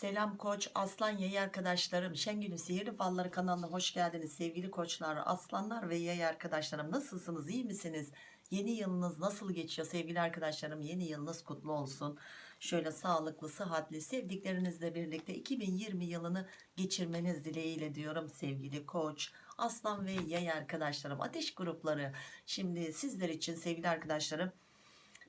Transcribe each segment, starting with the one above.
Selam koç, aslan yay arkadaşlarım. Şengül'ün Sihirli Falları kanalına hoş geldiniz sevgili koçlar, aslanlar ve yay arkadaşlarım. Nasılsınız, iyi misiniz? Yeni yılınız nasıl geçiyor sevgili arkadaşlarım? Yeni yılınız kutlu olsun. Şöyle sağlıklı, sıhhatli, sevdiklerinizle birlikte 2020 yılını geçirmeniz dileğiyle diyorum sevgili koç, aslan ve yay arkadaşlarım. Ateş grupları. Şimdi sizler için sevgili arkadaşlarım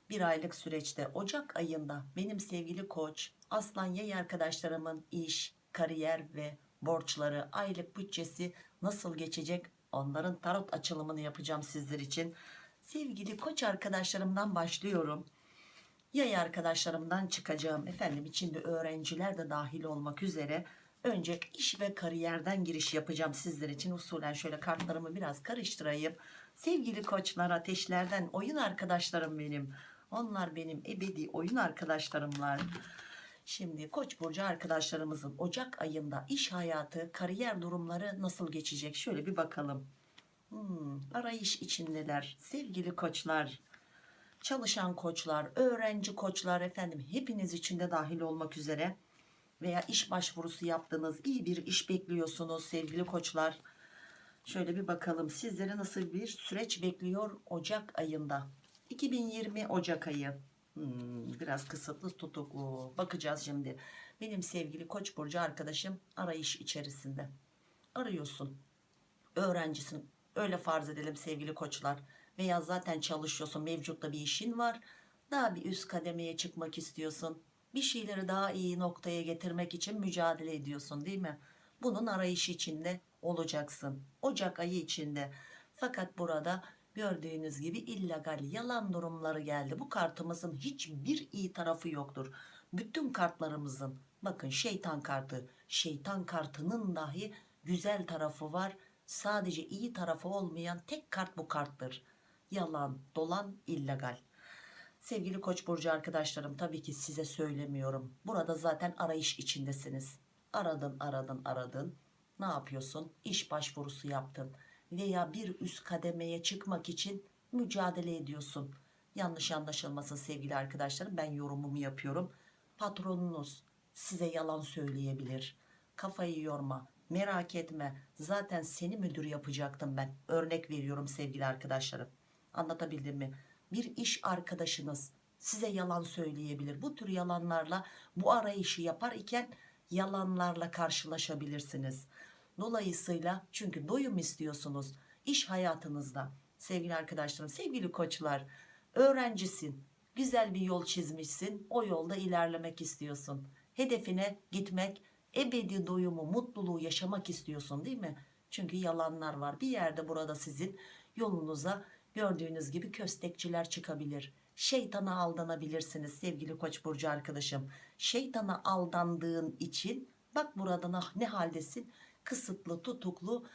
bir aylık süreçte Ocak ayında benim sevgili koç aslan yay arkadaşlarımın iş, kariyer ve borçları, aylık bütçesi nasıl geçecek onların tarot açılımını yapacağım sizler için. Sevgili koç arkadaşlarımdan başlıyorum. Yay arkadaşlarımdan çıkacağım. Efendim içinde öğrenciler de dahil olmak üzere önce iş ve kariyerden giriş yapacağım sizler için. Usulen şöyle kartlarımı biraz karıştırayım. Sevgili koçlar ateşlerden oyun arkadaşlarım benim. Onlar benim ebedi oyun arkadaşlarımlar. Şimdi Koç burcu arkadaşlarımızın Ocak ayında iş hayatı, kariyer durumları nasıl geçecek? Şöyle bir bakalım. Hmm, arayış içindeler. Sevgili koçlar, çalışan koçlar, öğrenci koçlar efendim hepiniz içinde dahil olmak üzere veya iş başvurusu yaptınız, iyi bir iş bekliyorsunuz sevgili koçlar. Şöyle bir bakalım sizlere nasıl bir süreç bekliyor Ocak ayında. 2020 Ocak ayı. Hmm, biraz kısıtlı tutuklu. Bakacağız şimdi. Benim sevgili Koç burcu arkadaşım arayış içerisinde. Arıyorsun. Öğrencisin. Öyle farz edelim sevgili koçlar. Veya zaten çalışıyorsun. Mevcutta bir işin var. Daha bir üst kademeye çıkmak istiyorsun. Bir şeyleri daha iyi noktaya getirmek için mücadele ediyorsun değil mi? Bunun arayışı içinde olacaksın. Ocak ayı içinde. Fakat burada gördüğünüz gibi illegal yalan durumları geldi. Bu kartımızın hiçbir iyi tarafı yoktur. Bütün kartlarımızın bakın şeytan kartı, şeytan kartının dahi güzel tarafı var. Sadece iyi tarafı olmayan tek kart bu karttır. Yalan, dolan, illegal. Sevgili Koç burcu arkadaşlarım tabii ki size söylemiyorum. Burada zaten arayış içindesiniz. Aradın, aradın, aradın. Ne yapıyorsun? İş başvurusu yaptın veya bir üst kademeye çıkmak için mücadele ediyorsun. Yanlış anlaşılmasın sevgili arkadaşlarım ben yorumumu yapıyorum. Patronunuz size yalan söyleyebilir. Kafayı yorma merak etme zaten seni müdür yapacaktım ben. Örnek veriyorum sevgili arkadaşlarım. Anlatabildim mi? Bir iş arkadaşınız size yalan söyleyebilir. Bu tür yalanlarla bu arayışı yapar iken yalanlarla karşılaşabilirsiniz. Dolayısıyla çünkü doyum istiyorsunuz iş hayatınızda sevgili arkadaşlarım, sevgili koçlar, öğrencisin, güzel bir yol çizmişsin, o yolda ilerlemek istiyorsun. Hedefine gitmek, ebedi doyumu, mutluluğu yaşamak istiyorsun değil mi? Çünkü yalanlar var. Bir yerde burada sizin yolunuza gördüğünüz gibi köstekçiler çıkabilir. Şeytana aldanabilirsiniz sevgili koç burcu arkadaşım. Şeytana aldandığın için bak burada ne haldesin? Kısıtlı tutuklu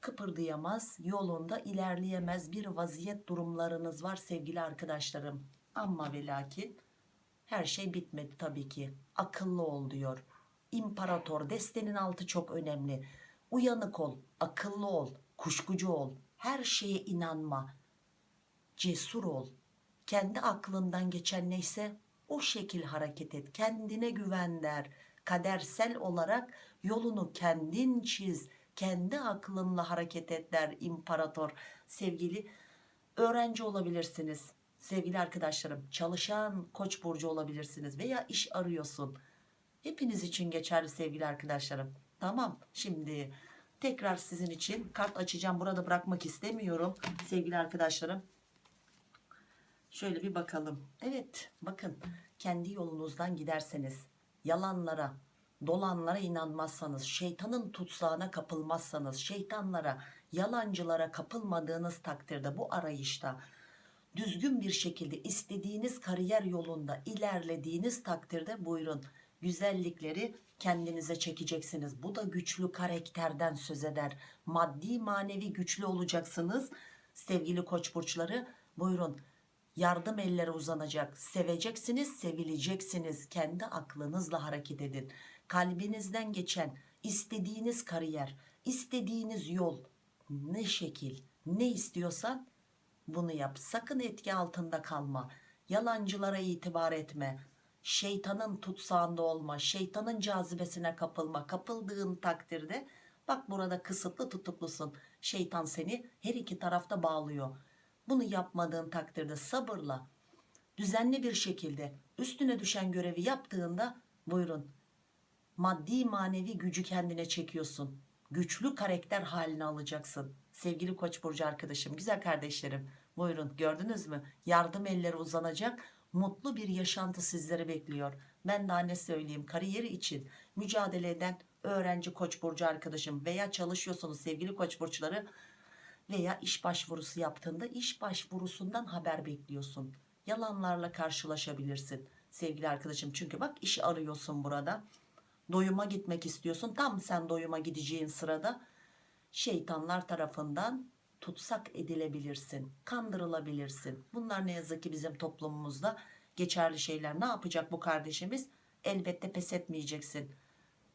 kıpırdayamaz yolunda ilerleyemez bir vaziyet durumlarınız var sevgili arkadaşlarım. Ama ve lakin her şey bitmedi tabii ki. Akıllı ol diyor. İmparator destenin altı çok önemli. Uyanık ol akıllı ol kuşkucu ol. Her şeye inanma. Cesur ol. Kendi aklından geçen neyse o şekil hareket et. Kendine güven der kadersel olarak yolunu kendin çiz kendi aklınla hareket et imparator. Sevgili öğrenci olabilirsiniz sevgili arkadaşlarım. Çalışan koç burcu olabilirsiniz veya iş arıyorsun. Hepiniz için geçerli sevgili arkadaşlarım. Tamam şimdi tekrar sizin için kart açacağım. Burada bırakmak istemiyorum sevgili arkadaşlarım. Şöyle bir bakalım. Evet bakın kendi yolunuzdan giderseniz yalanlara dolanlara inanmazsanız şeytanın tutsağına kapılmazsanız şeytanlara yalancılara kapılmadığınız takdirde bu arayışta düzgün bir şekilde istediğiniz kariyer yolunda ilerlediğiniz takdirde buyurun güzellikleri kendinize çekeceksiniz. Bu da güçlü karakterden söz eder. Maddi manevi güçlü olacaksınız. Sevgili koç burçları buyurun yardım elleri uzanacak. Seveceksiniz sevileceksiniz. Kendi aklınızla hareket edin. Kalbinizden geçen istediğiniz kariyer istediğiniz yol ne şekil ne istiyorsan bunu yap. Sakın etki altında kalma. Yalancılara itibar etme. Şeytanın tutsağında olma, şeytanın cazibesine kapılma. Kapıldığın takdirde bak burada kısıtlı tutuklusun. Şeytan seni her iki tarafta bağlıyor. Bunu yapmadığın takdirde sabırla, düzenli bir şekilde üstüne düşen görevi yaptığında buyurun maddi manevi gücü kendine çekiyorsun. Güçlü karakter haline alacaksın. Sevgili Koç burcu arkadaşım, güzel kardeşlerim. Buyurun gördünüz mü? Yardım elleri uzanacak. Mutlu bir yaşantı sizleri bekliyor. Ben daha ne söyleyeyim? Kariyeri için mücadele eden öğrenci Koç burcu arkadaşım veya çalışıyorsunuz sevgili Koç burçları veya iş başvurusu yaptığında iş başvurusundan haber bekliyorsun. Yalanlarla karşılaşabilirsin sevgili arkadaşım. Çünkü bak işi arıyorsun burada. Doyuma gitmek istiyorsun. Tam sen doyuma gideceğin sırada şeytanlar tarafından tutsak edilebilirsin kandırılabilirsin. Bunlar ne yazık ki bizim toplumumuzda geçerli şeyler. Ne yapacak bu kardeşimiz? Elbette pes etmeyeceksin.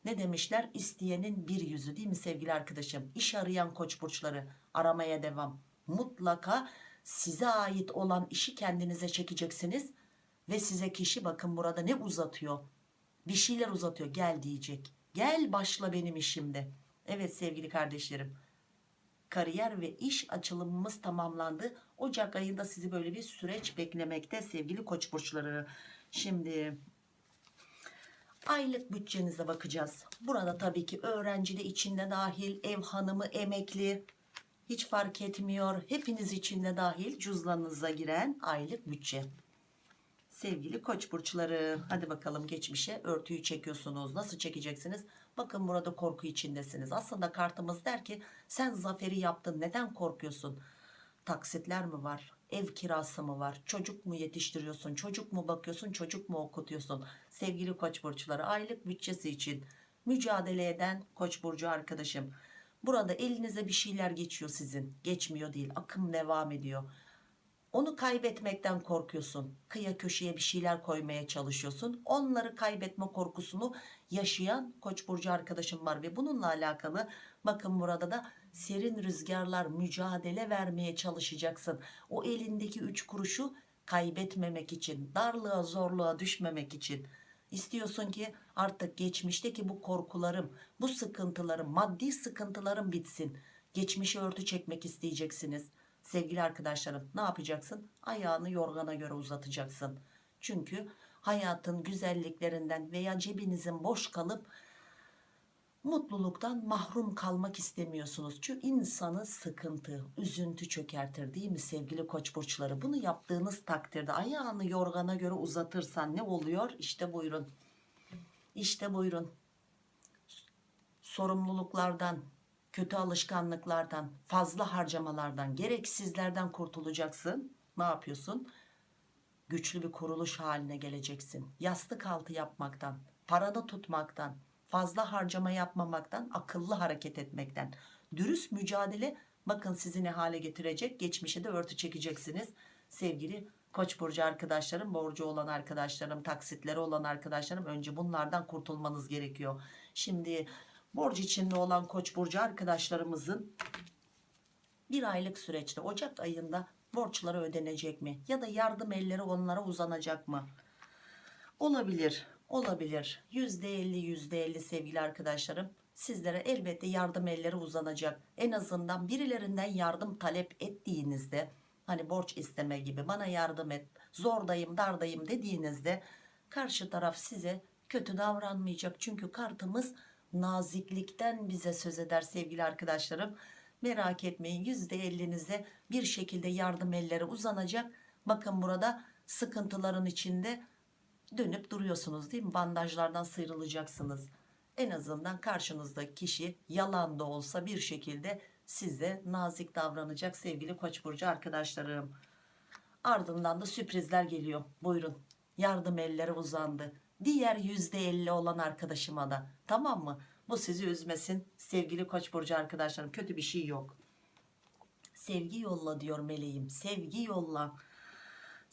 Ne demişler? İsteyenin bir yüzü değil mi sevgili arkadaşım? İş arayan koç burçları aramaya devam. Mutlaka size ait olan işi kendinize çekeceksiniz ve size kişi bakın burada ne uzatıyor. Bir şeyler uzatıyor. Gel diyecek. Gel başla benim işimde. Evet sevgili kardeşlerim. Kariyer ve iş açılımımız tamamlandı. Ocak ayında sizi böyle bir süreç beklemekte sevgili koç burçları. Şimdi aylık bütçenize bakacağız. Burada tabii ki öğrenci de içinde dahil ev hanımı emekli hiç fark etmiyor. Hepiniz içinde dahil cüzdanınıza giren aylık bütçe. Sevgili koç burçları hadi bakalım geçmişe örtüyü çekiyorsunuz. Nasıl çekeceksiniz? Bakın burada korku içindesiniz. Aslında kartımız der ki sen zaferi yaptın neden korkuyorsun? Taksitler mi var? Ev kirası mı var? Çocuk mu yetiştiriyorsun? Çocuk mu bakıyorsun? Çocuk mu okutuyorsun? Sevgili koç burçları aylık bütçesi için mücadele eden koç burcu arkadaşım burada elinize bir şeyler geçiyor sizin geçmiyor değil akım devam ediyor onu kaybetmekten korkuyorsun. Kıya köşeye bir şeyler koymaya çalışıyorsun. Onları kaybetme korkusunu yaşayan Koç burcu arkadaşım var ve bununla alakalı bakın burada da serin rüzgarlar mücadele vermeye çalışacaksın. O elindeki üç kuruşu kaybetmemek için, darlığa zorluğa düşmemek için istiyorsun ki artık geçmişteki bu korkularım, bu sıkıntılarım, maddi sıkıntılarım bitsin. Geçmişi örtü çekmek isteyeceksiniz. Sevgili arkadaşlarım ne yapacaksın? Ayağını yorgana göre uzatacaksın. Çünkü hayatın güzelliklerinden veya cebinizin boş kalıp mutluluktan mahrum kalmak istemiyorsunuz çünkü insanı sıkıntı üzüntü çökertir değil mi sevgili koç burçları bunu yaptığınız takdirde ayağını yorgana göre uzatırsan ne oluyor işte buyurun işte buyurun sorumluluklardan kötü alışkanlıklardan, fazla harcamalardan, gereksizlerden kurtulacaksın. Ne yapıyorsun? Güçlü bir kuruluş haline geleceksin. Yastık altı yapmaktan, paranı tutmaktan, fazla harcama yapmamaktan, akıllı hareket etmekten. Dürüst mücadele bakın sizi ne hale getirecek. Geçmişe de örtü çekeceksiniz. Sevgili Koç burcu arkadaşlarım, borcu olan arkadaşlarım, taksitleri olan arkadaşlarım önce bunlardan kurtulmanız gerekiyor. Şimdi borç içinde olan koç burcu arkadaşlarımızın bir aylık süreçte Ocak ayında borçları ödenecek mi? Ya da yardım elleri onlara uzanacak mı? Olabilir, olabilir. %50 %50 sevgili arkadaşlarım. Sizlere elbette yardım elleri uzanacak. En azından birilerinden yardım talep ettiğinizde hani borç isteme gibi bana yardım et, zordayım, dardayım dediğinizde karşı taraf size kötü davranmayacak. Çünkü kartımız naziklikten bize söz eder sevgili arkadaşlarım. Merak etmeyin %50'nize bir şekilde yardım elleri uzanacak. Bakın burada sıkıntıların içinde dönüp duruyorsunuz değil mi? Bandajlardan sıyrılacaksınız. En azından karşınızdaki kişi yalan da olsa bir şekilde size nazik davranacak sevgili koç burcu arkadaşlarım. Ardından da sürprizler geliyor. Buyurun yardım elleri uzandı diğer %50 olan arkadaşıma da tamam mı? Bu sizi üzmesin sevgili koç burcu arkadaşlarım kötü bir şey yok. Sevgi yolla diyor meleğim sevgi yolla.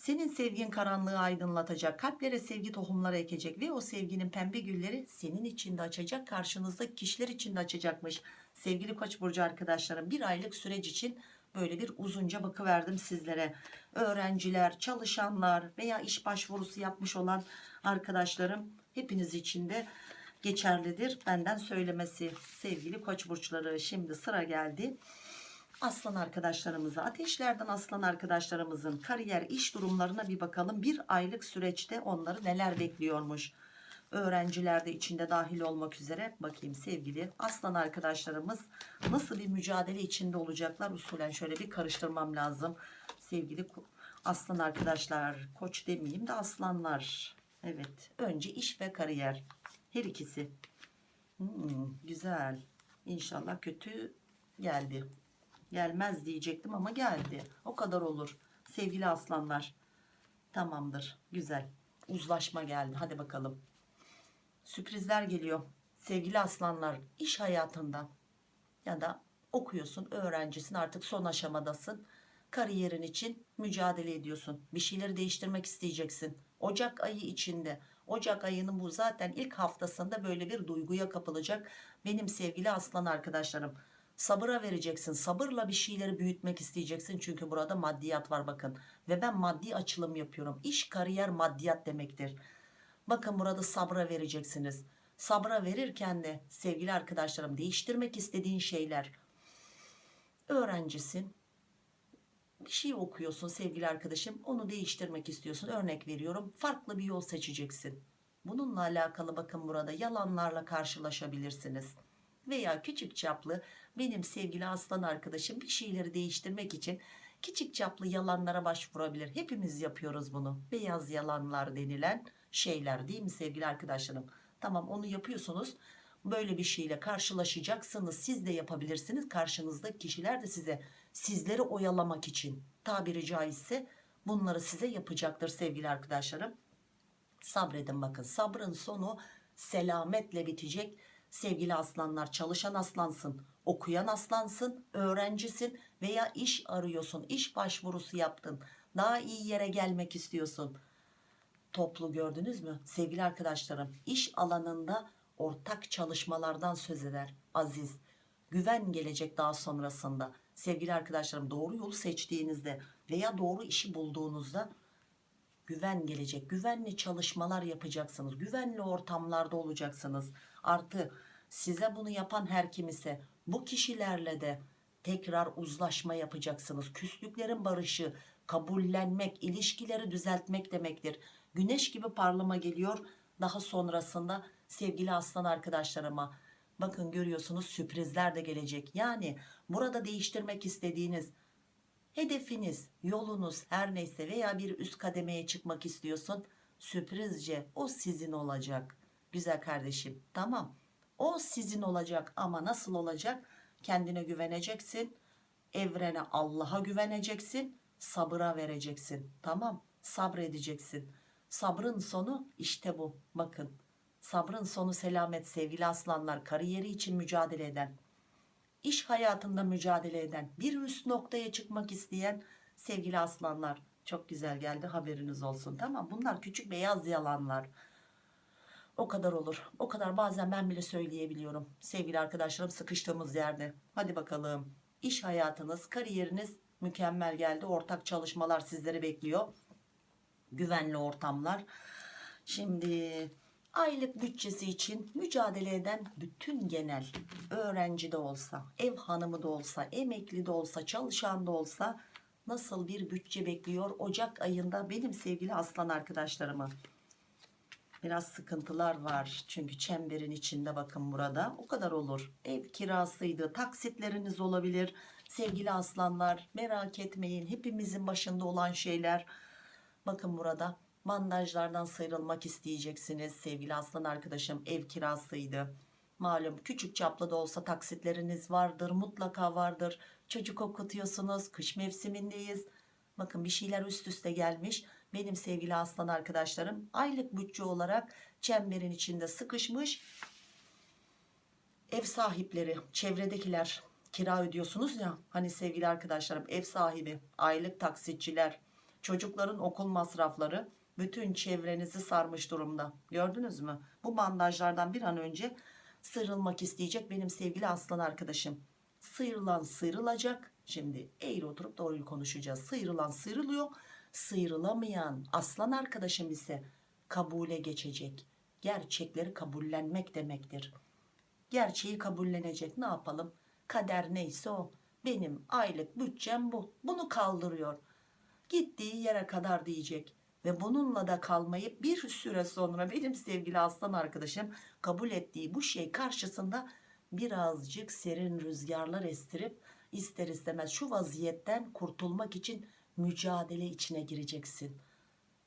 Senin sevgin karanlığı aydınlatacak, kalplere sevgi tohumları ekecek ve o sevginin pembe gülleri senin içinde açacak, karşınızdaki kişiler içinde açacakmış. Sevgili Koç burcu arkadaşlarım, bir aylık süreç için böyle bir uzunca bakı verdim sizlere. öğrenciler, çalışanlar veya iş başvurusu yapmış olan arkadaşlarım hepiniz için de geçerlidir. Benden söylemesi sevgili koç burçları şimdi sıra geldi. Aslan arkadaşlarımıza ateşlerden aslan arkadaşlarımızın kariyer iş durumlarına bir bakalım. Bir aylık süreçte onları neler bekliyormuş. Öğrenciler de içinde dahil olmak üzere bakayım sevgili aslan arkadaşlarımız nasıl bir mücadele içinde olacaklar usulen şöyle bir karıştırmam lazım. Sevgili aslan arkadaşlar koç demeyeyim de aslanlar. Evet önce iş ve kariyer her ikisi. Hmm, güzel. İnşallah kötü geldi. Gelmez diyecektim ama geldi. O kadar olur. Sevgili aslanlar. Tamamdır. Güzel. Uzlaşma geldi. Hadi bakalım. Sürprizler geliyor. Sevgili aslanlar iş hayatında ya da okuyorsun, öğrencisin artık son aşamadasın. Kariyerin için mücadele ediyorsun. Bir şeyleri değiştirmek isteyeceksin. Ocak ayı içinde. Ocak ayının bu zaten ilk haftasında böyle bir duyguya kapılacak. Benim sevgili aslan arkadaşlarım. Sabıra vereceksin. Sabırla bir şeyleri büyütmek isteyeceksin. Çünkü burada maddiyat var bakın. Ve ben maddi açılım yapıyorum. İş, kariyer, maddiyat demektir. Bakın burada sabra vereceksiniz. Sabra verirken de sevgili arkadaşlarım değiştirmek istediğin şeyler. Öğrencisin. Bir şey okuyorsun sevgili arkadaşım. Onu değiştirmek istiyorsun. Örnek veriyorum. Farklı bir yol seçeceksin. Bununla alakalı bakın burada yalanlarla karşılaşabilirsiniz. Veya küçük çaplı benim sevgili aslan arkadaşım bir şeyleri değiştirmek için küçük çaplı yalanlara başvurabilir. Hepimiz yapıyoruz bunu. Beyaz yalanlar denilen şeyler değil mi sevgili arkadaşlarım? Tamam onu yapıyorsunuz. Böyle bir şeyle karşılaşacaksınız. Siz de yapabilirsiniz. Karşınızdaki kişiler de size sizleri oyalamak için tabiri caizse bunları size yapacaktır sevgili arkadaşlarım. Sabredin bakın. Sabrın sonu selametle bitecek. Sevgili aslanlar çalışan aslansın, okuyan aslansın, öğrencisin veya iş arıyorsun, iş başvurusu yaptın. Daha iyi yere gelmek istiyorsun toplu gördünüz mü? Sevgili arkadaşlarım iş alanında ortak çalışmalardan söz eder Aziz. Güven gelecek daha sonrasında. Sevgili arkadaşlarım doğru yolu seçtiğinizde veya doğru işi bulduğunuzda güven gelecek. Güvenli çalışmalar yapacaksınız. Güvenli ortamlarda olacaksınız. Artı size bunu yapan her kim ise bu kişilerle de tekrar uzlaşma yapacaksınız. Küslüklerin barışı, kabullenmek, ilişkileri düzeltmek demektir. Güneş gibi parlama geliyor. Daha sonrasında sevgili aslan arkadaşlarıma bakın görüyorsunuz sürprizler de gelecek. Yani burada değiştirmek istediğiniz hedefiniz, yolunuz her neyse veya bir üst kademeye çıkmak istiyorsun. Sürprizce o sizin olacak. Güzel kardeşim tamam. O sizin olacak ama nasıl olacak? Kendine güveneceksin. Evrene Allah'a güveneceksin. Sabıra vereceksin. Tamam sabredeceksin. Sabrın sonu işte bu. Bakın sabrın sonu selamet sevgili aslanlar. Kariyeri için mücadele eden, iş hayatında mücadele eden, bir üst noktaya çıkmak isteyen sevgili aslanlar. Çok güzel geldi haberiniz olsun tamam bunlar küçük beyaz yalanlar. O kadar olur. O kadar bazen ben bile söyleyebiliyorum. Sevgili arkadaşlarım sıkıştığımız yerde. Hadi bakalım. İş hayatınız, kariyeriniz mükemmel geldi. Ortak çalışmalar sizleri bekliyor. Güvenli ortamlar. Şimdi aylık bütçesi için mücadele eden bütün genel öğrenci de olsa, ev hanımı da olsa, emekli de olsa, çalışan da olsa nasıl bir bütçe bekliyor Ocak ayında benim sevgili aslan arkadaşlarımı. Biraz sıkıntılar var çünkü çemberin içinde bakın burada o kadar olur. Ev kirasıydı, taksitleriniz olabilir. Sevgili aslanlar merak etmeyin hepimizin başında olan şeyler. Bakın burada bandajlardan sıyrılmak isteyeceksiniz sevgili aslan arkadaşım ev kirasıydı. Malum küçük çaplı da olsa taksitleriniz vardır mutlaka vardır. Çocuk okutuyorsunuz kış mevsimindeyiz. Bakın bir şeyler üst üste gelmiş. Benim sevgili aslan arkadaşlarım aylık bütçe olarak çemberin içinde sıkışmış. Ev sahipleri, çevredekiler kira ödüyorsunuz ya. Hani sevgili arkadaşlarım ev sahibi, aylık taksitçiler, çocukların okul masrafları bütün çevrenizi sarmış durumda. Gördünüz mü? Bu bandajlardan bir an önce sıyrılmak isteyecek benim sevgili aslan arkadaşım. Sıyrılan sıyrılacak. Şimdi eğri oturup doğruyu konuşacağız. Sıyrılan sıyrılıyor. Sıyrılamayan aslan arkadaşım ise kabule geçecek. Gerçekleri kabullenmek demektir. Gerçeği kabullenecek. Ne yapalım? Kader neyse o. Benim aylık bütçem bu. Bunu kaldırıyor. Gittiği yere kadar diyecek. Ve bununla da kalmayıp bir süre sonra benim sevgili aslan arkadaşım kabul ettiği bu şey karşısında birazcık serin rüzgarlar estirip ister istemez şu vaziyetten kurtulmak için mücadele içine gireceksin.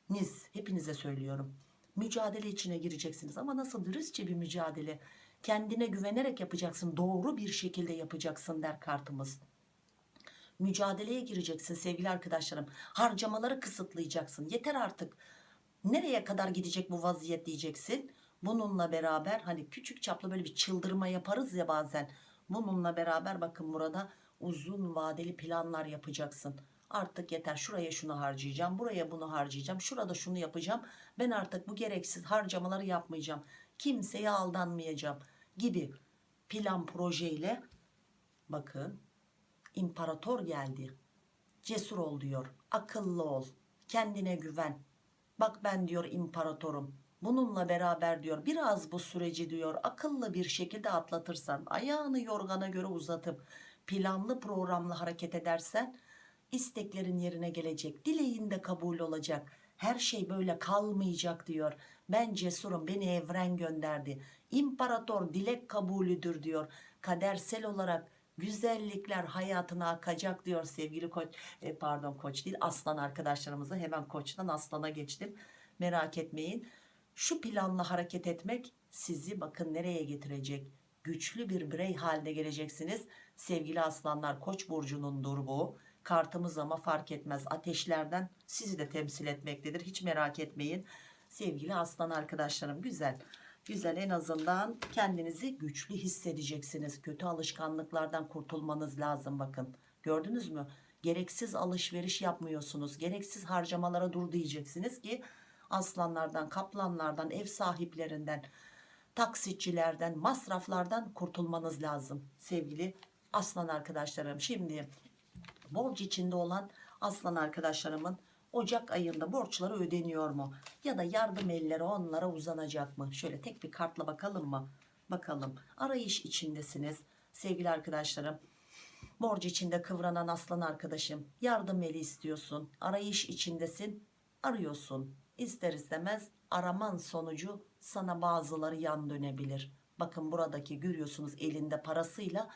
Niz hepinize söylüyorum. Mücadele içine gireceksiniz ama nasıl dürüstçe bir mücadele. Kendine güvenerek yapacaksın. Doğru bir şekilde yapacaksın der kartımız. Mücadeleye gireceksin sevgili arkadaşlarım. Harcamaları kısıtlayacaksın. Yeter artık. Nereye kadar gidecek bu vaziyet diyeceksin. Bununla beraber hani küçük çaplı böyle bir çıldırma yaparız ya bazen. Bununla beraber bakın burada uzun vadeli planlar yapacaksın. Artık yeter şuraya şunu harcayacağım buraya bunu harcayacağım şurada şunu yapacağım ben artık bu gereksiz harcamaları yapmayacağım kimseye aldanmayacağım gibi plan projeyle bakın imparator geldi. Cesur ol diyor akıllı ol kendine güven. Bak ben diyor imparatorum bununla beraber diyor biraz bu süreci diyor akıllı bir şekilde atlatırsan ayağını yorgana göre uzatıp planlı programlı hareket edersen isteklerin yerine gelecek dileğin de kabul olacak. Her şey böyle kalmayacak diyor. Ben cesurum beni evren gönderdi. İmparator dilek kabulüdür diyor. Kadersel olarak güzellikler hayatına akacak diyor sevgili koç e, pardon koç değil aslan arkadaşlarımıza. Hemen koçtan aslana geçtim. Merak etmeyin. Şu planla hareket etmek sizi bakın nereye getirecek? Güçlü bir birey haline geleceksiniz. Sevgili aslanlar koç burcunundur bu kartımız ama fark etmez. Ateşlerden sizi de temsil etmektedir. Hiç merak etmeyin. Sevgili aslan arkadaşlarım güzel güzel en azından kendinizi güçlü hissedeceksiniz. Kötü alışkanlıklardan kurtulmanız lazım bakın. Gördünüz mü? Gereksiz alışveriş yapmıyorsunuz. Gereksiz harcamalara dur diyeceksiniz ki aslanlardan kaplanlardan ev sahiplerinden taksitçilerden masraflardan kurtulmanız lazım. Sevgili aslan arkadaşlarım şimdi borç içinde olan aslan arkadaşlarımın Ocak ayında borçları ödeniyor mu? Ya da yardım elleri onlara uzanacak mı? Şöyle tek bir kartla bakalım mı? Bakalım. Arayış içindesiniz sevgili arkadaşlarım. Borç içinde kıvranan aslan arkadaşım. Yardım eli istiyorsun. Arayış içindesin. Arıyorsun. İster istemez araman sonucu sana bazıları yan dönebilir. Bakın buradaki görüyorsunuz elinde parasıyla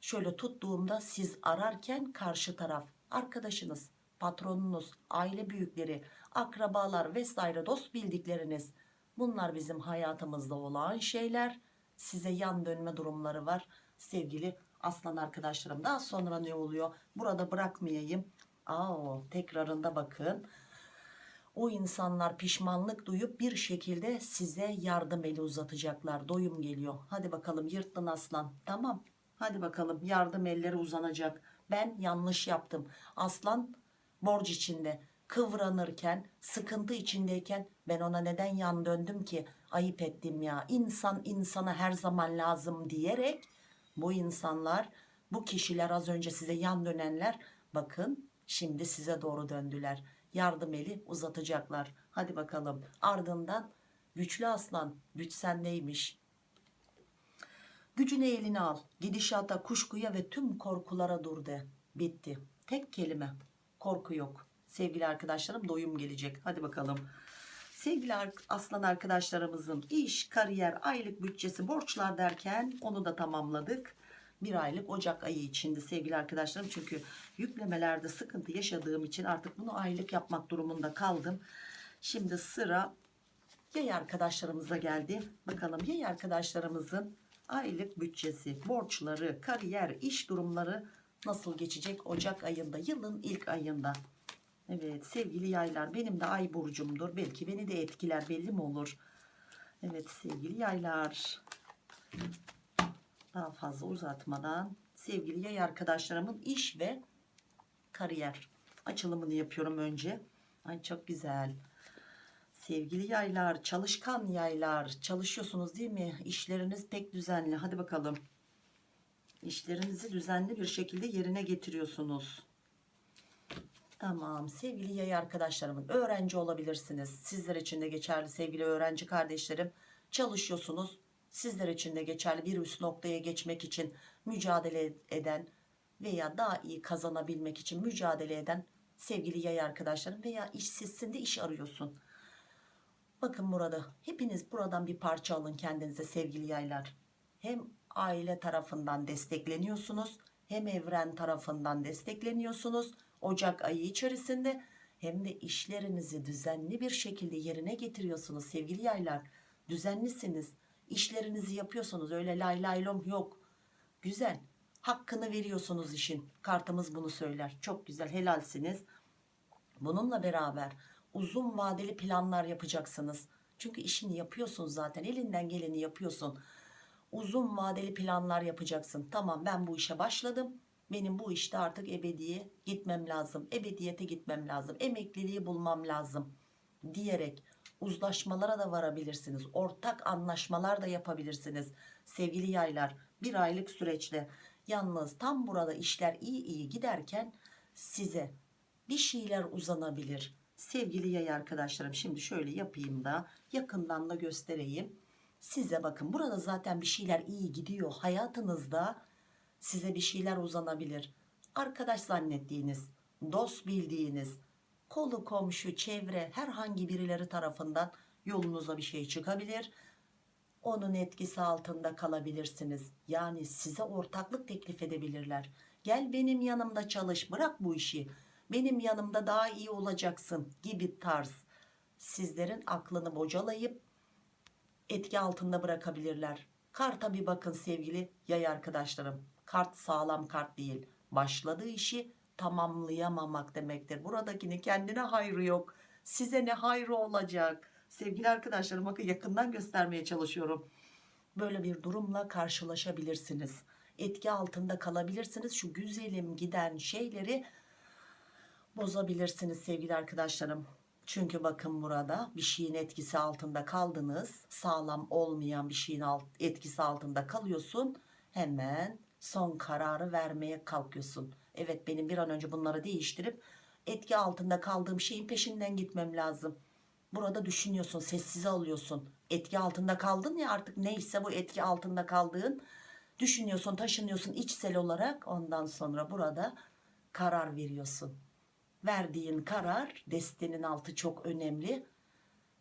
şöyle tuttuğumda siz ararken karşı taraf arkadaşınız, patronunuz, aile büyükleri, akrabalar vesaire dost bildikleriniz bunlar bizim hayatımızda olan şeyler. Size yan dönme durumları var sevgili aslan arkadaşlarım. Daha sonra ne oluyor? Burada bırakmayayım. Aa, tekrarında bakın. O insanlar pişmanlık duyup bir şekilde size yardım eli uzatacaklar. Doyum geliyor. Hadi bakalım yırttın aslan. Tamam. Hadi bakalım yardım elleri uzanacak. Ben yanlış yaptım. Aslan borç içinde kıvranırken sıkıntı içindeyken ben ona neden yan döndüm ki ayıp ettim ya insan insana her zaman lazım diyerek bu insanlar bu kişiler az önce size yan dönenler bakın şimdi size doğru döndüler yardım eli uzatacaklar hadi bakalım ardından güçlü aslan güç sendeymiş Gücünü eline al. Gidişata, kuşkuya ve tüm korkulara dur de. Bitti. Tek kelime. Korku yok. Sevgili arkadaşlarım doyum gelecek. Hadi bakalım. Sevgili aslan arkadaşlarımızın iş, kariyer, aylık bütçesi, borçlar derken onu da tamamladık. Bir aylık Ocak ayı içinde sevgili arkadaşlarım. Çünkü yüklemelerde sıkıntı yaşadığım için artık bunu aylık yapmak durumunda kaldım. Şimdi sıra yay arkadaşlarımıza geldi. Bakalım yay arkadaşlarımızın aylık bütçesi, borçları, kariyer, iş durumları nasıl geçecek Ocak ayında, yılın ilk ayında. Evet sevgili yaylar benim de ay burcumdur. Belki beni de etkiler belli mi olur? Evet sevgili yaylar. Daha fazla uzatmadan sevgili yay arkadaşlarımın iş ve kariyer açılımını yapıyorum önce. Ay çok güzel. Sevgili yaylar, çalışkan yaylar, çalışıyorsunuz değil mi? İşleriniz pek düzenli. Hadi bakalım. İşlerinizi düzenli bir şekilde yerine getiriyorsunuz. Tamam sevgili yay arkadaşlarımın öğrenci olabilirsiniz. Sizler için de geçerli sevgili öğrenci kardeşlerim. Çalışıyorsunuz. Sizler için de geçerli bir üst noktaya geçmek için mücadele eden veya daha iyi kazanabilmek için mücadele eden sevgili yay arkadaşlarım veya işsizsin de iş arıyorsun. Bakın burada hepiniz buradan bir parça alın kendinize sevgili yaylar. Hem aile tarafından destekleniyorsunuz hem evren tarafından destekleniyorsunuz. Ocak ayı içerisinde hem de işlerinizi düzenli bir şekilde yerine getiriyorsunuz sevgili yaylar. Düzenlisiniz. İşlerinizi yapıyorsunuz. Öyle lay lay yok. Güzel. Hakkını veriyorsunuz işin. Kartımız bunu söyler. Çok güzel. Helalsiniz. Bununla beraber uzun vadeli planlar yapacaksınız. Çünkü işini yapıyorsun zaten. Elinden geleni yapıyorsun. Uzun vadeli planlar yapacaksın. Tamam ben bu işe başladım. Benim bu işte artık ebediye gitmem lazım. Ebediyete gitmem lazım. Emekliliği bulmam lazım. Diyerek uzlaşmalara da varabilirsiniz. Ortak anlaşmalar da yapabilirsiniz. Sevgili yaylar bir aylık süreçte yalnız tam burada işler iyi iyi giderken size bir şeyler uzanabilir. Sevgili yay arkadaşlarım şimdi şöyle yapayım da yakından da göstereyim. Size bakın burada zaten bir şeyler iyi gidiyor. Hayatınızda size bir şeyler uzanabilir. Arkadaş zannettiğiniz, dost bildiğiniz, kolu komşu, çevre herhangi birileri tarafından yolunuza bir şey çıkabilir. Onun etkisi altında kalabilirsiniz. Yani size ortaklık teklif edebilirler. Gel benim yanımda çalış, bırak bu işi. Benim yanımda daha iyi olacaksın gibi tarz. Sizlerin aklını bocalayıp etki altında bırakabilirler. Karta bir bakın sevgili yay arkadaşlarım. Kart sağlam kart değil. Başladığı işi tamamlayamamak demektir. Buradakini kendine hayrı yok. Size ne hayrı olacak? Sevgili arkadaşlarım bakın yakından göstermeye çalışıyorum. Böyle bir durumla karşılaşabilirsiniz. Etki altında kalabilirsiniz. Şu güzelim giden şeyleri bozabilirsiniz sevgili arkadaşlarım. Çünkü bakın burada bir şeyin etkisi altında kaldınız. Sağlam olmayan bir şeyin alt, etkisi altında kalıyorsun. Hemen son kararı vermeye kalkıyorsun. Evet benim bir an önce bunları değiştirip etki altında kaldığım şeyin peşinden gitmem lazım. Burada düşünüyorsun, sessize alıyorsun. Etki altında kaldın ya artık neyse bu etki altında kaldığın düşünüyorsun, taşınıyorsun içsel olarak. Ondan sonra burada karar veriyorsun. Verdiğin karar destenin altı çok önemli.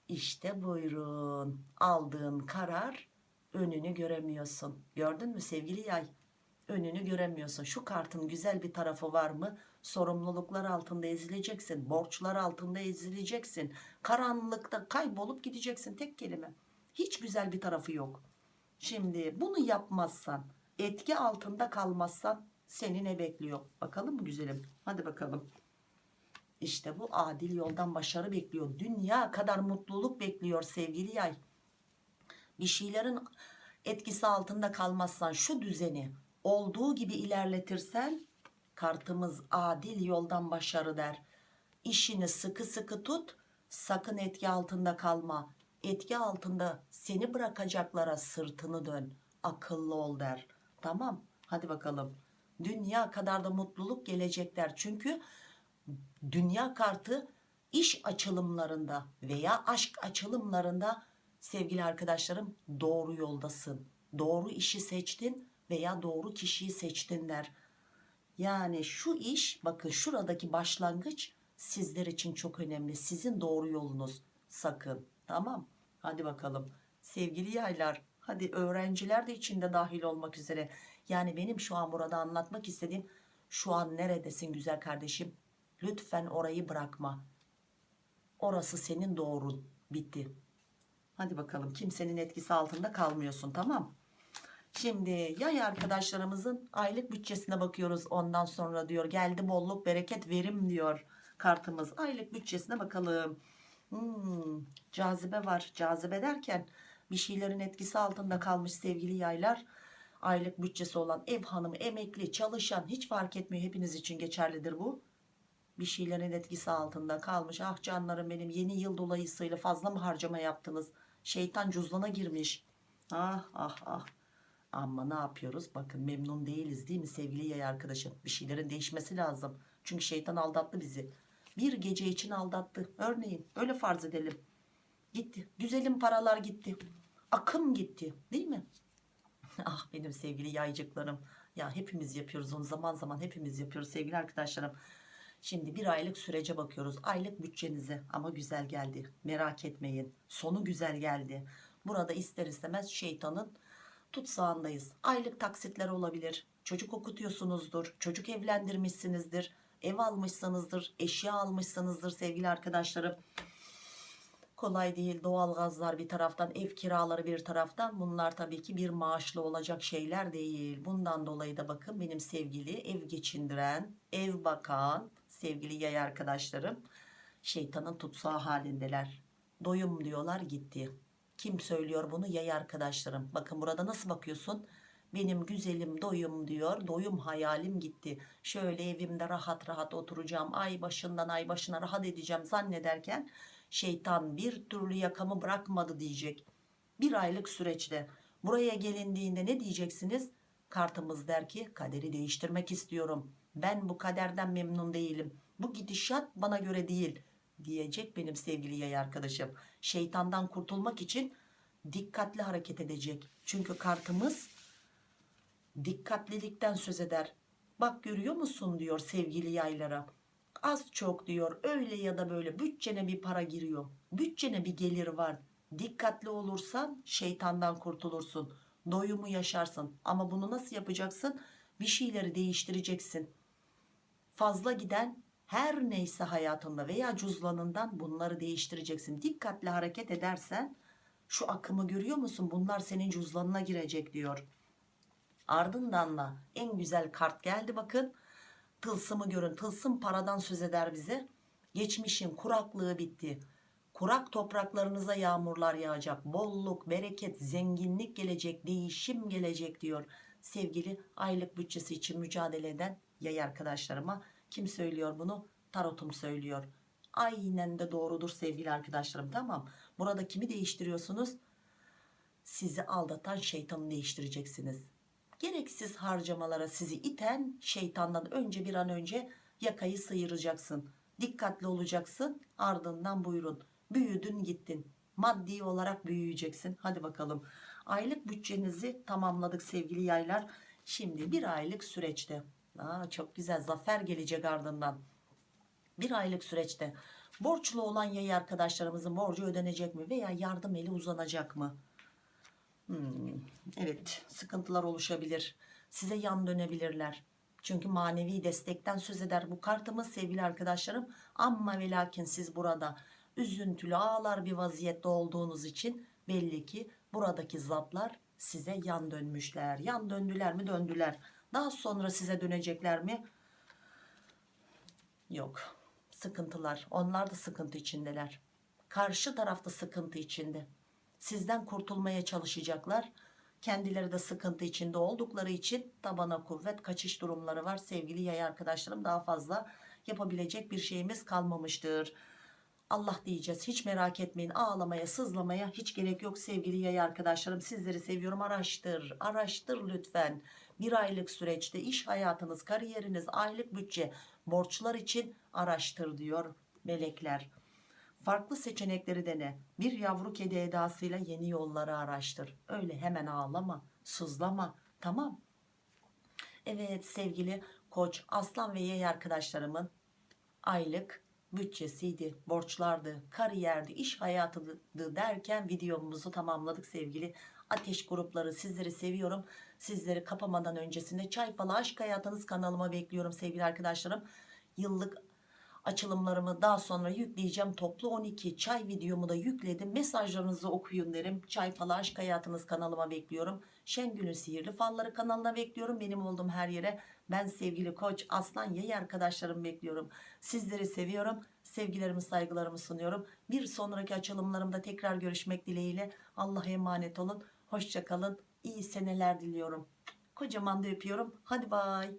İşte buyurun aldığın karar önünü göremiyorsun. Gördün mü sevgili yay? Önünü göremiyorsun. Şu kartın güzel bir tarafı var mı? Sorumluluklar altında ezileceksin. Borçlar altında ezileceksin. Karanlıkta kaybolup gideceksin tek kelime. Hiç güzel bir tarafı yok. Şimdi bunu yapmazsan, etki altında kalmazsan seni ne bekliyor? Bakalım mı güzelim? Hadi bakalım. İşte bu adil yoldan başarı bekliyor. Dünya kadar mutluluk bekliyor sevgili yay. Bir şeylerin etkisi altında kalmazsan şu düzeni olduğu gibi ilerletirsen kartımız adil yoldan başarı der. İşini sıkı sıkı tut sakın etki altında kalma. Etki altında seni bırakacaklara sırtını dön. Akıllı ol der. Tamam hadi bakalım. Dünya kadar da mutluluk gelecek der. Çünkü dünya kartı iş açılımlarında veya aşk açılımlarında sevgili arkadaşlarım doğru yoldasın. Doğru işi seçtin veya doğru kişiyi seçtin der. Yani şu iş bakın şuradaki başlangıç sizler için çok önemli. Sizin doğru yolunuz sakın tamam hadi bakalım sevgili yaylar hadi öğrenciler de içinde dahil olmak üzere. Yani benim şu an burada anlatmak istediğim şu an neredesin güzel kardeşim lütfen orayı bırakma. Orası senin doğrun bitti. Hadi bakalım kimsenin etkisi altında kalmıyorsun tamam Şimdi yay arkadaşlarımızın aylık bütçesine bakıyoruz. Ondan sonra diyor geldi bolluk bereket verim diyor kartımız. Aylık bütçesine bakalım. Hmm, cazibe var. Cazibe derken bir şeylerin etkisi altında kalmış sevgili yaylar. Aylık bütçesi olan ev hanımı, emekli, çalışan hiç fark etmiyor. Hepiniz için geçerlidir bu. Bir şeylerin etkisi altında kalmış. Ah canlarım benim yeni yıl dolayısıyla fazla mı harcama yaptınız? Şeytan cüzdana girmiş. Ah ah ah Ama ne yapıyoruz? Bakın memnun değiliz değil mi sevgili yay arkadaşım? Bir şeylerin değişmesi lazım. Çünkü şeytan aldattı bizi. Bir gece için aldattı. Örneğin öyle farz edelim. Gitti. Güzelim paralar gitti. Akım gitti. Değil mi? ah benim sevgili yaycıklarım. Ya hepimiz yapıyoruz onu zaman zaman hepimiz yapıyoruz sevgili arkadaşlarım. Şimdi bir aylık sürece bakıyoruz. Aylık bütçenize ama güzel geldi. Merak etmeyin. Sonu güzel geldi. Burada ister istemez şeytanın tutsağındayız. Aylık taksitler olabilir. Çocuk okutuyorsunuzdur. Çocuk evlendirmişsinizdir. Ev almışsanızdır. Eşya almışsanızdır sevgili arkadaşlarım. Kolay değil. Doğalgazlar bir taraftan, ev kiraları bir taraftan. Bunlar tabii ki bir maaşlı olacak şeyler değil. Bundan dolayı da bakın benim sevgili ev geçindiren, ev bakan, sevgili yay arkadaşlarım şeytanın tutsağı halindeler. Doyum diyorlar gitti. Kim söylüyor bunu? Yay arkadaşlarım. Bakın burada nasıl bakıyorsun? Benim güzelim doyum diyor. Doyum hayalim gitti. Şöyle evimde rahat rahat oturacağım. Ay başından ay başına rahat edeceğim zannederken şeytan bir türlü yakamı bırakmadı diyecek. Bir aylık süreçte buraya gelindiğinde ne diyeceksiniz? Kartımız der ki kaderi değiştirmek istiyorum. Ben bu kaderden memnun değilim. Bu gidişat bana göre değil diyecek benim sevgili yay arkadaşım. Şeytandan kurtulmak için dikkatli hareket edecek. Çünkü kartımız dikkatlilikten söz eder. Bak görüyor musun diyor sevgili yaylara. Az çok diyor öyle ya da böyle bütçene bir para giriyor. Bütçene bir gelir var. Dikkatli olursan şeytandan kurtulursun. Doyumu yaşarsın. Ama bunu nasıl yapacaksın? Bir şeyleri değiştireceksin. Fazla giden her neyse hayatında veya cüzdanından bunları değiştireceksin. Dikkatli hareket edersen şu akımı görüyor musun? Bunlar senin cüzdanına girecek diyor. Ardından da en güzel kart geldi bakın. Tılsımı görün. Tılsım paradan söz eder bize. Geçmişin kuraklığı bitti. Kurak topraklarınıza yağmurlar yağacak. Bolluk, bereket, zenginlik gelecek, değişim gelecek diyor. Sevgili aylık bütçesi için mücadele eden yay arkadaşlarıma kim söylüyor bunu? Tarotum söylüyor. Aynen de doğrudur sevgili arkadaşlarım tamam. Burada kimi değiştiriyorsunuz? Sizi aldatan şeytanı değiştireceksiniz. Gereksiz harcamalara sizi iten şeytandan önce bir an önce yakayı sıyıracaksın. Dikkatli olacaksın ardından buyurun. Büyüdün gittin. Maddi olarak büyüyeceksin. Hadi bakalım. Aylık bütçenizi tamamladık sevgili yaylar. Şimdi bir aylık süreçte. Aa, çok güzel zafer gelecek ardından. Bir aylık süreçte borçlu olan yay arkadaşlarımızın borcu ödenecek mi veya yardım eli uzanacak mı? Hmm, evet sıkıntılar oluşabilir. Size yan dönebilirler. Çünkü manevi destekten söz eder bu kartımız sevgili arkadaşlarım. Ama ve lakin siz burada üzüntülü ağlar bir vaziyette olduğunuz için belli ki buradaki zatlar size yan dönmüşler. Yan döndüler mi döndüler. Daha sonra size dönecekler mi? Yok. Sıkıntılar. Onlar da sıkıntı içindeler. Karşı tarafta sıkıntı içinde. Sizden kurtulmaya çalışacaklar. Kendileri de sıkıntı içinde oldukları için tabana kuvvet kaçış durumları var. Sevgili yay arkadaşlarım daha fazla yapabilecek bir şeyimiz kalmamıştır. Allah diyeceğiz hiç merak etmeyin ağlamaya sızlamaya hiç gerek yok sevgili yay arkadaşlarım sizleri seviyorum araştır araştır lütfen bir aylık süreçte iş hayatınız kariyeriniz aylık bütçe borçlar için araştır diyor melekler. Farklı seçenekleri dene. Bir yavru kedi edasıyla yeni yolları araştır. Öyle hemen ağlama sızlama. Tamam. Evet sevgili koç aslan ve yay arkadaşlarımın aylık bütçesiydi, borçlardı, kariyerdi, iş hayatıydı derken videomuzu tamamladık sevgili ateş grupları. Sizleri seviyorum. Sizleri kapamadan öncesinde Çay Falı Aşk Hayatınız kanalıma bekliyorum sevgili arkadaşlarım. Yıllık açılımlarımı daha sonra yükleyeceğim. Toplu 12 çay videomu da yükledim. Mesajlarınızı okuyun derim. Çay Falı Aşk Hayatınız kanalıma bekliyorum. Şengül'ün Sihirli Falları kanalına bekliyorum. Benim olduğum her yere ben sevgili koç aslan yay arkadaşlarım bekliyorum. Sizleri seviyorum. Sevgilerimi saygılarımı sunuyorum. Bir sonraki açılımlarımda tekrar görüşmek dileğiyle. Allah'a emanet olun. Hoşçakalın. İyi seneler diliyorum. Kocaman da öpüyorum. Hadi bay.